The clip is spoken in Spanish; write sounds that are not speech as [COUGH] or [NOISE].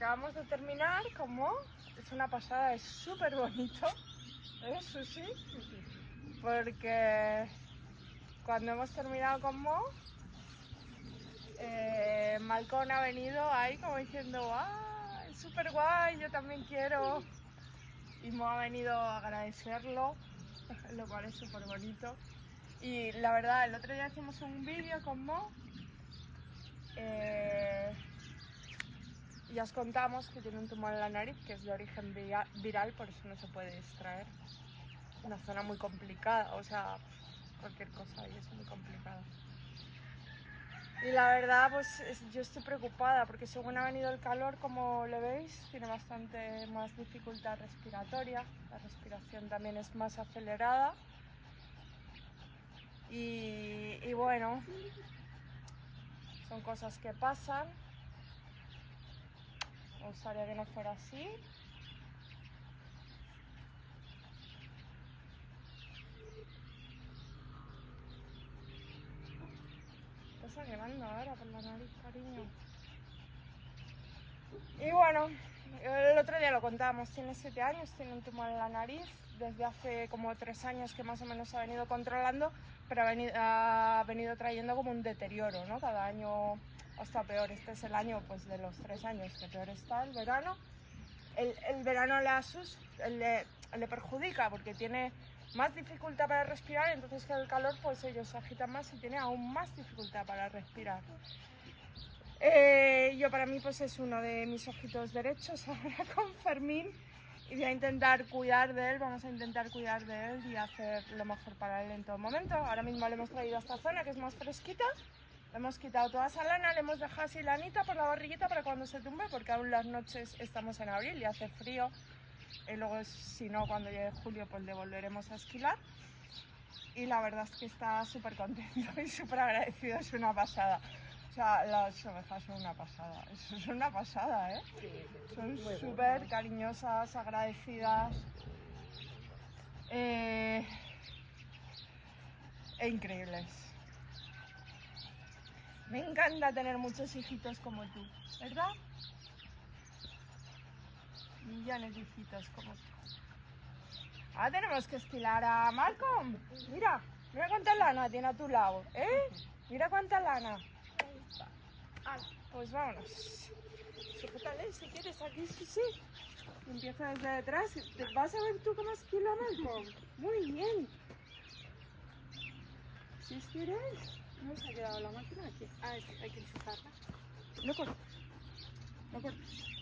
acabamos de terminar como es una pasada, es súper bonito, eso sí, porque cuando hemos terminado con Mo, eh, Malcón ha venido ahí como diciendo, ¡ah, es súper guay, yo también quiero! Y Mo ha venido a agradecerlo, [LAUGHS] lo cual es súper bonito. Y la verdad, el otro día hicimos un vídeo con Mo. eh, y os contamos que tiene un tumor en la nariz que es de origen viral, por eso no se puede extraer. Una zona muy complicada, o sea, cualquier cosa ahí es muy complicada. Y la verdad, pues es- yo estoy preocupada porque según ha venido el calor, como le veis, tiene bastante más dificultad respiratoria. La respiración también es más acelerada. Y bueno, son cosas que pasan. Gustaría que no fuera así. Está sangrando ahora por la nariz, cariño. Y bueno, el otro día lo contábamos, tiene 7 años, tiene un tumor en la nariz, desde hace como 3 años que más o menos ha venido controlando, pero ha venido, ha venido trayendo como un deterioro, ¿no? Cada año hasta peor. Este es el año pues de los 3 años que peor está, el verano. El, el verano le, asus- le, le perjudica porque tiene más dificultad para respirar, entonces con el calor pues ellos se agitan más y tiene aún más dificultad para respirar. Eh, yo para mí pues es uno de mis ojitos derechos ahora [LAUGHS] con Fermín y voy a intentar cuidar de él, vamos a intentar cuidar de él y hacer lo mejor para él en todo momento. Ahora mismo le hemos traído a esta zona que es más fresquita, le hemos quitado toda esa lana, le hemos dejado así lanita por la barriguita para cuando se tumbe porque aún las noches estamos en abril y hace frío y luego si no cuando llegue julio pues le volveremos a esquilar y la verdad es que está súper contento y súper agradecido, es una pasada. O sea, las ovejas son una pasada, [LAUGHS] eso es una pasada, ¿eh? Son súper cariñosas, agradecidas. eh, e increíbles. Me encanta tener muchos hijitos como tú, ¿verdad? Millones de hijitos como tú. Ahora tenemos que esquilar a Malcolm. Mira, mira cuánta lana tiene a tu lado, ¿eh? Mira cuánta lana. Pues vámonos. Sujétale si quieres aquí, sí, sí. Empieza desde detrás. ¿Te ¿Vas a ver tú cómo esquila Malcolm? Muy bien. Si quieres. ¿No se ha quedado la máquina aquí? Ah, hay que enchufarla. No cortes. No cortes.